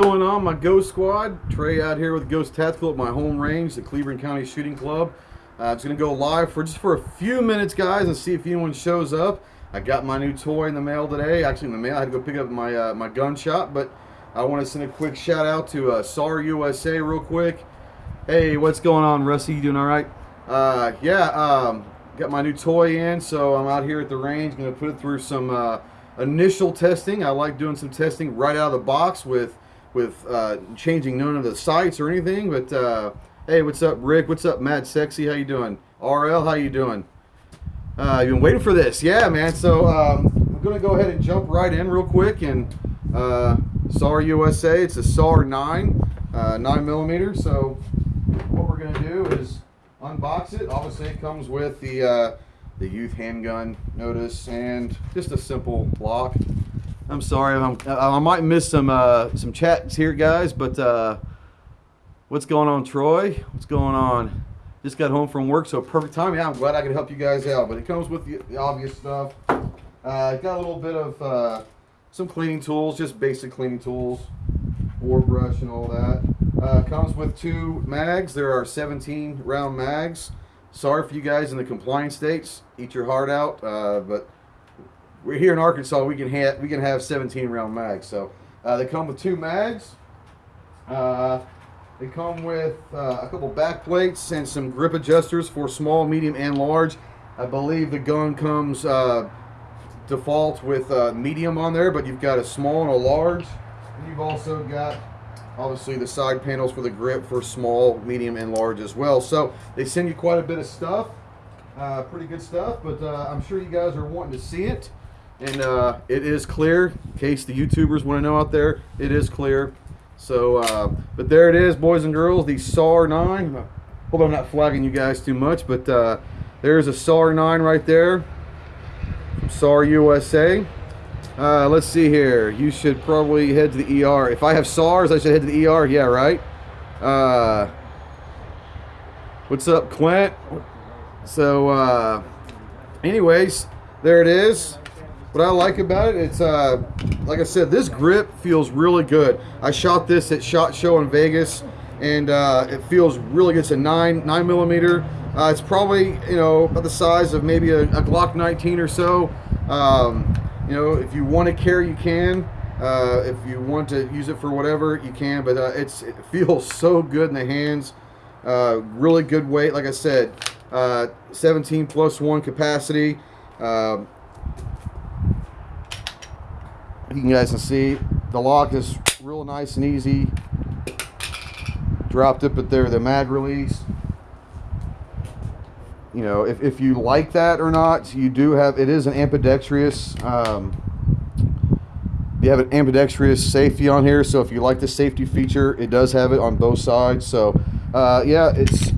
going on my ghost squad? Trey out here with ghost tactical at my home range the cleveland county shooting club. Uh, it's going to go live for just for a few minutes guys and see if anyone shows up. I got my new toy in the mail today. Actually in the mail i had to go pick up my uh, my gun shop but i want to send a quick shout out to uh, SAR usa real quick. Hey what's going on rusty? You doing all right? Uh, yeah um, got my new toy in so i'm out here at the range. Going to put it through some uh, initial testing. I like doing some testing right out of the box with with uh, changing none of the sights or anything. But uh, hey, what's up, Rick? What's up, Mad Sexy? How you doing? RL, how you doing? Uh, you've been waiting for this, yeah, man. So um, I'm gonna go ahead and jump right in real quick and uh, SAR USA. It's a SAR 9, uh, 9 millimeter. So what we're gonna do is unbox it. Obviously, it comes with the uh, the youth handgun notice and just a simple lock. I'm sorry. I'm, I might miss some uh, some chats here, guys. But uh, what's going on, Troy? What's going on? Just got home from work, so perfect time. Yeah, I'm glad I could help you guys out. But it comes with the, the obvious stuff. Uh, got a little bit of uh, some cleaning tools, just basic cleaning tools, bore brush and all that. Uh, comes with two mags. There are 17 round mags. Sorry for you guys in the compliance states. Eat your heart out, uh, but we're here in Arkansas. We can have we can have 17 round mags. So uh, they come with two mags. Uh, they come with uh, a couple back plates and some grip adjusters for small, medium, and large. I believe the gun comes uh, default with uh, medium on there, but you've got a small and a large. And you've also got obviously the side panels for the grip for small, medium, and large as well. So they send you quite a bit of stuff. Uh, pretty good stuff, but I'm sure you guys are wanting to see it and uh, it is clear in case the youtubers want to know out there it is clear. So uh, but there it is boys and girls the SAR 9 hope I'm not flagging you guys too much but uh, there's a SAR 9 right there SAR USA uh, let's see here. You should probably head to the ER if I have SARS I should head to the ER yeah right? Uh, what's up Clint? So uh, anyways there it is what I like about it, it's uh, like I said, this grip feels really good. I shot this at SHOT Show in Vegas, and uh, it feels really good. It's a nine nine millimeter. Uh, it's probably you know about the size of maybe a, a Glock 19 or so. Um, you know, if you want to carry, you can. Uh, if you want to use it for whatever, you can. But uh, it's it feels so good in the hands. Uh, really good weight, like I said. 17 plus one capacity. Uh, you guys can see the lock is real nice and easy. Dropped it but there the mag release. You know if, if you like that or not you do have it is an ambidextrous um, you have an ambidextrous safety on here so if you like the safety feature it does have it on both sides. So uh, yeah it's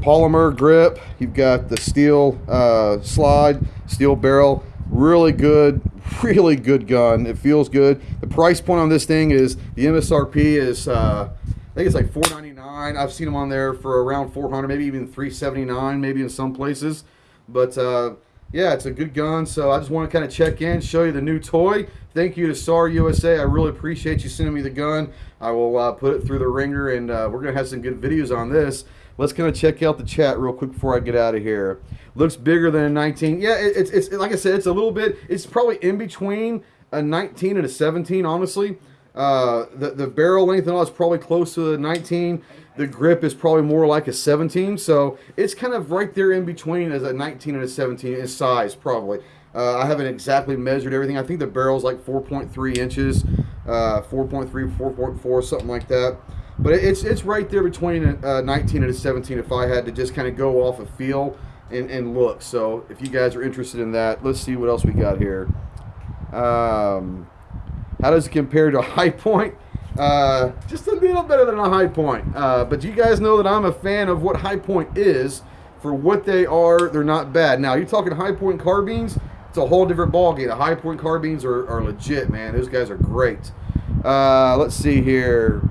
polymer grip. You've got the steel uh, slide steel barrel. Really good really good gun. It feels good. The price point on this thing is the MSRP is uh, I think it's like 4.99. I've seen them on there for around 400, maybe even 379, maybe in some places. But uh, yeah, it's a good gun. So I just want to kind of check in, show you the new toy. Thank you to SAR USA. I really appreciate you sending me the gun. I will uh, put it through the ringer, and uh, we're gonna have some good videos on this. Let's kind of check out the chat real quick before I get out of here. Looks bigger than a 19. Yeah, it, it's, it's like I said, it's a little bit, it's probably in between a 19 and a 17, honestly. Uh, the, the barrel length and all is probably close to a 19. The grip is probably more like a 17. So it's kind of right there in between as a 19 and a 17 in size, probably. Uh, I haven't exactly measured everything. I think the barrel's like 4.3 inches, uh, 4.3, 4.4, something like that. But it's it's right there between a, 19 and a 17 if I had to just kind of go off a feel and, and look. So if you guys are interested in that, let's see what else we got here. Um, how does it compare to a Hi-Point? Uh, just a little better than a Hi-Point. Uh, but you guys know that I'm a fan of what Hi-Point is. For what they are, they're not bad. Now, you're talking Hi-Point carbines, it's a whole different ballgame. The Hi-Point carbines are, are legit, man. Those guys are great. Uh, let's see here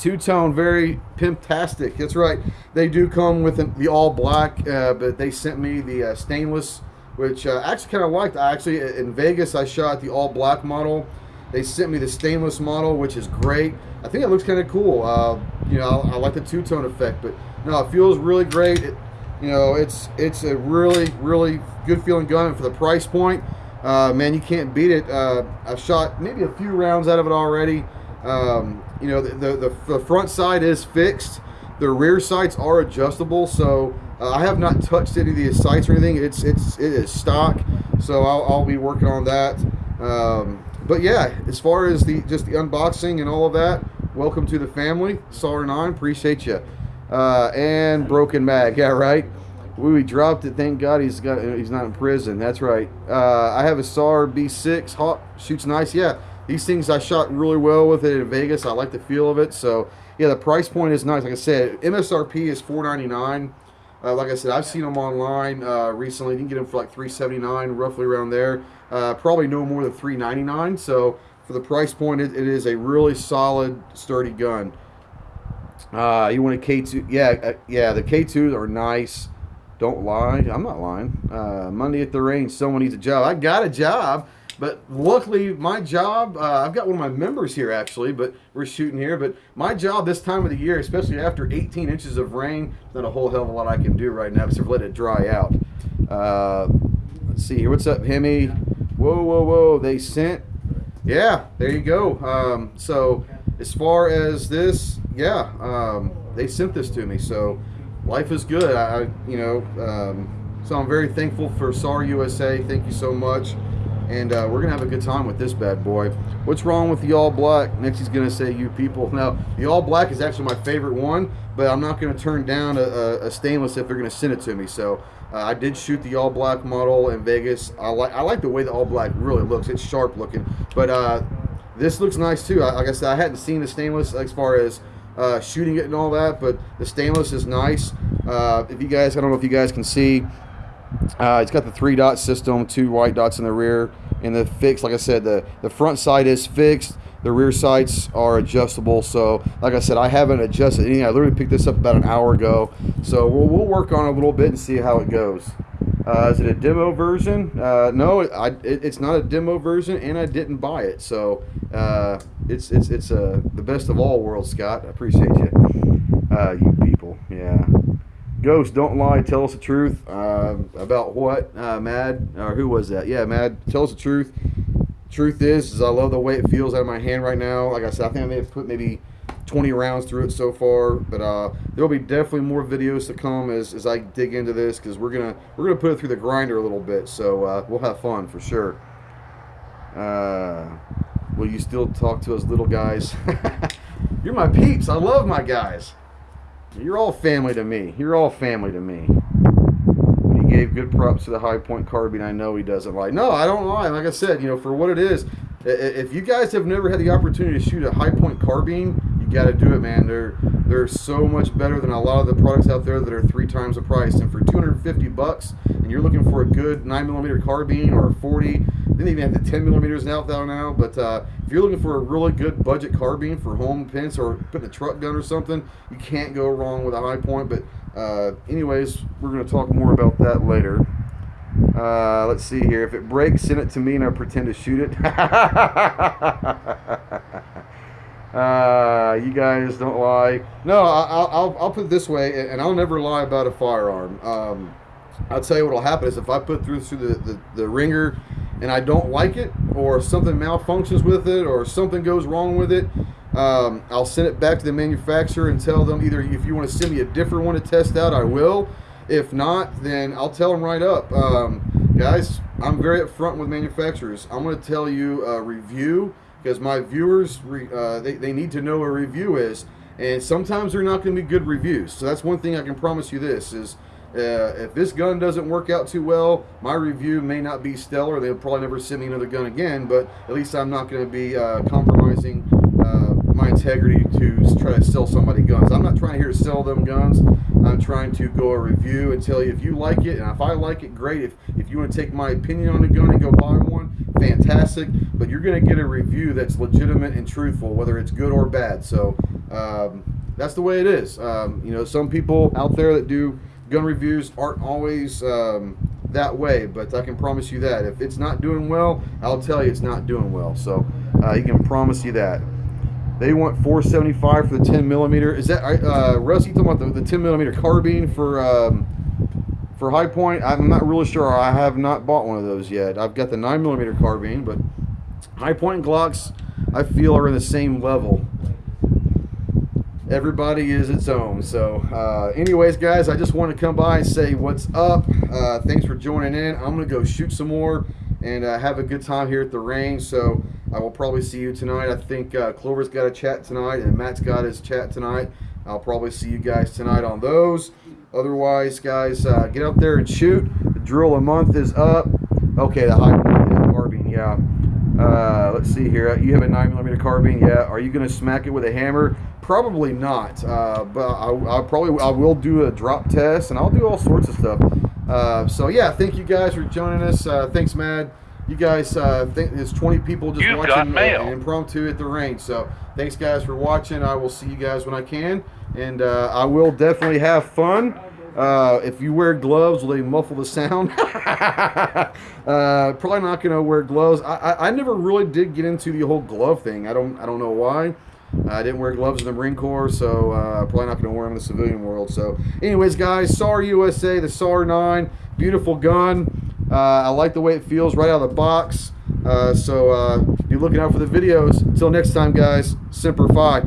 two-tone, very pimptastic. That's right. They do come with the all black, uh, but they sent me the uh, stainless, which uh, I actually kind of liked. I actually in Vegas I shot the all black model, They sent me the stainless model, which is great. I think it looks kind of cool. Uh, you know, I, I, like the two-tone effect, but no, it feels really great. It, you know, it's it's a really really good feeling gun for the price point. Uh, man, you can't beat it. Uh, I've shot maybe a few rounds out of it already. Um, you know, the, the, the front side is fixed. The rear sights are adjustable, so uh, I have not touched any of the sights or anything. It's it's it is stock, so I'll, I'll be working on that. Um, but yeah, as far as the just the unboxing and all of that, welcome to the family. SAR Nine, appreciate you. Uh, and broken mag, yeah, right. We dropped it. Thank God he's got he's not in prison. That's right. Uh, I have a SAR B6 Hawk shoots nice. Yeah, these things I shot really well with it in Vegas. I like the feel of it. So yeah, the price point is nice. Like I said, MSRP is $4.99. Uh, like I said, I've seen them online uh, recently. You can get them for like $3.79, roughly around there. Uh, probably no more than $3.99. So for the price point, it, it is a really solid, sturdy gun. Uh, you want a K2? Yeah, uh, yeah. The K2s are nice. Don't lie. I'm not lying. Uh, Monday at the range, someone needs a job. I got a job. But luckily, my job, uh, I've got one of my members here actually, but we're shooting here. But my job this time of the year, especially after 18 inches of rain, not a whole hell of a lot I can do right now except let it dry out. Uh, let's see here. What's up, Hemi? Whoa, whoa, whoa. They sent. Yeah, there you go. Um, so as far as this, yeah, um, they sent this to me. So life is good. I, you know, um, so I'm very thankful for SAR USA. Thank you so much and uh, we're gonna have a good time with this bad boy. What's wrong with the all black? Next he's gonna say you people. Now the all black is actually my favorite one, but I'm not gonna turn down a, a stainless if they're gonna send it to me. So uh, I did shoot the all black model in Vegas. I like I like the way the all black really looks. It's sharp looking, but uh, this looks nice too. I, like I said, I hadn't seen the stainless as far as uh, shooting it and all that, but the stainless is nice. Uh, if you guys, I don't know if you guys can see, uh, it's got the three dot system, two white dots in the rear, and the fixed. Like I said, the the front side is fixed. The rear sights are adjustable. So, like I said, I haven't adjusted anything. I literally picked this up about an hour ago. So we'll, we'll work on it a little bit and see how it goes. Uh, is it a demo version? Uh, no, I, it, it's not a demo version, and I didn't buy it. So uh, it's it's it's uh, the best of all worlds, Scott. I appreciate you, uh, you. Ghost, don't lie. Tell us the truth uh, about what, uh, Mad, or who was that? Yeah, Mad. Tell us the truth. Truth is, is I love the way it feels out of my hand right now. Like I said, I think I may have put maybe 20 rounds through it so far, but uh, there'll be definitely more videos to come as, as I dig into this because we're gonna we're gonna put it through the grinder a little bit. So uh, we'll have fun for sure. Uh, will you still talk to us little guys? You're my peeps. I love my guys. You're all family to me. You're all family to me. He gave good props to the Hi-Point carbine. I know he doesn't lie. No, I don't lie. Like I said, you know, for what it is, if you guys have never had the opportunity to shoot a Hi-Point carbine, you got to do it, man. They're they're so much better than a lot of the products out there that are three times the price. And for 250 bucks, and you're looking for a good 9 millimeter carbine or a 40, they even have the 10 millimeters now now. But uh, if you're looking for a really good budget carbine for home pins or putting a truck gun or something, you can't go wrong with a Hi-Point. But uh, anyways, we're going to talk more about that later. Uh, let's see here. If it breaks, send it to me and I'll pretend to shoot it. Uh, you guys don't lie. No, I'll, I'll, I'll put it this way, and I'll never lie about a firearm. Um, I'll tell you what will happen is if I put through through the, the, the ringer and I don't like it, or something malfunctions with it, or something goes wrong with it, um, I'll send it back to the manufacturer and tell them either if you want to send me a different one to test out, I will. If not, then I'll tell them right up. Um, guys, I'm very upfront with manufacturers. I'm going to tell you a review because my viewers, uh, they, they need to know what a review is. And sometimes they're not going to be good reviews. So that's one thing I can promise you this is uh, if this gun doesn't work out too well, my review may not be stellar. They'll probably never send me another gun again, but at least I'm not going to be uh, compromising uh, my integrity to try to sell somebody guns. I'm not trying here to sell them guns. I'm trying to go a review and tell you if you like it, and if I like it, great. If, if you want to take my opinion on a gun and go buy one, fantastic. But you're going to get a review that's legitimate and truthful, whether it's good or bad. So um, that's the way it is. Um, you know, some people out there that do gun reviews aren't always um, that way, but I can promise you that if it's not doing well, I'll tell you it's not doing well. So Uh, he can promise you that. They want 475 for the 10 millimeter. Is that uh, Russ? You talking about the, the 10 millimeter carbine for um, for Hi-Point? I'm not really sure. I have not bought one of those yet. I've got the 9 millimeter carbine, but Hi-Point Glocks, I feel are in the same level. Everybody is its own. So, uh, anyways, guys, I just want to come by and say what's up. Uh, thanks for joining in. I'm gonna go shoot some more and uh, have a good time here at the range. So I will probably see you tonight. I think uh, Clover's got a chat tonight and Matt's got his chat tonight. I'll probably see you guys tonight on those. Otherwise, guys, uh, get out there and shoot. The drill a month is up. Okay, the Hi-Point carbine, yeah. Uh, let's see here. You have a 9mm carbine, yeah. Are you going to smack it with a hammer? Probably not. Uh, but I, will probably I will do a drop test and I'll do all sorts of stuff. Uh, so yeah, thank you guys for joining us. Uh, thanks, Mad. You guys, uh, think there's 20 people just You've watching mail. impromptu at the range. So thanks, guys, for watching. I will see you guys when I can, and uh, I will definitely have fun. Uh, if you wear gloves, will they muffle the sound? uh, probably not going to wear gloves. I, I, I, never really did get into the whole glove thing. I don't I don't know why. I didn't wear gloves in the Marine Corps, so uh, probably not going to wear them in the civilian world. So, anyways, guys, SAR USA, the SAR 9, beautiful gun. Uh, I like the way it feels right out of the box. Uh, so, uh, be looking out for the videos. Until next time, guys, Semper Fi.